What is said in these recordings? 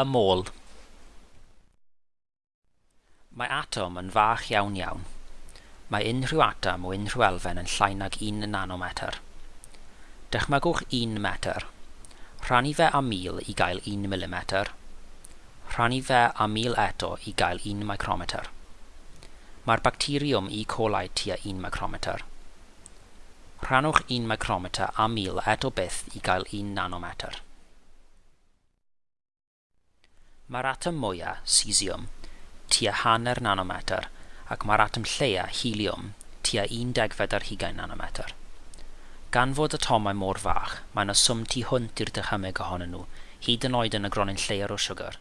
y môl. Mae atom yn fach iawn iawn. Mae unrhyw atom o unrhyw elfen yn llai nag 1 nanometr. Dychmygwch 1 metr. Rhannu fe a 1000 i gael 1 mm. Rhannu fe a 1000 eto i gael 1 micrometr. Mae'r bacteriwm E. coli tua 1 micrometr. Rhannwch 1 micrometr a 1000 eto byth i gael 1 nanometr. Mae'r atom mwyaf, cesium, tua hanner nanometr, ac mae'r atom lleia, helium, tua 1.25 nanometr. Gan fod atomau mor fach, mae yna swm tu hwnt i'r dychymyg ohonyn nhw, hyd yn oed yn y gronyn lleir o siwgr.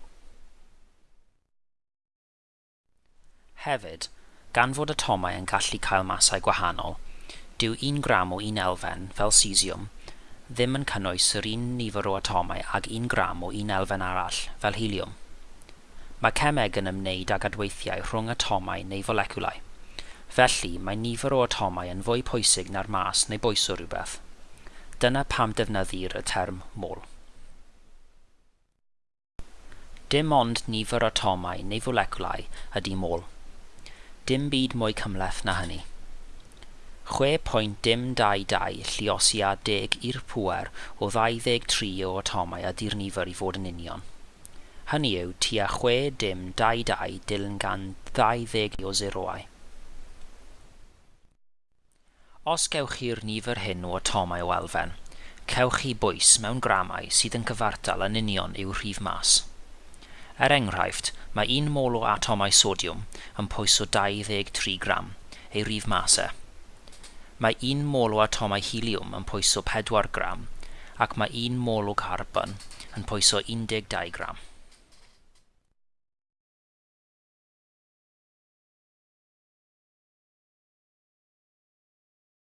Hefyd, gan fod atomau yn gallu cael masau gwahanol, dyw 1 gram o un elfen, fel cesium, ddim yn cynnwys yr un nifer o atomau ag un gram o un elfen arall, fel helium. Mae cemeg yn ymwneud ag adweithiau rhwng atomau neu foleciwlau. Felly, mae nifer o atomau yn fwy pwysig na'r mas neu bwys o rhywbeth. Dyna pam defnyddir y term mol. Dim ond nifer atomau neu foleciwlau ydy môl. Dim byd mwy cymleth na hynny. 6.222 lliosia 10 i'r pŵer o 23 o atomau a dirnifir i fod yn union. Hynny yw tua 6.22 dilyn gan 20 o zeroau. Os gewch chi'r nifer hyn o atomau o elfen, cewch chi bwys mewn gramau sydd yn cyfartal yn union i'w rhif mas. Er enghraifft, mae un mol o atomau sodiwm yn pwys o 23 gram, ei rhif masau. Mae un mol o atomau heliwm yn pwyso 4 gram ac mae un mol o carbon yn pwyso 12 gram.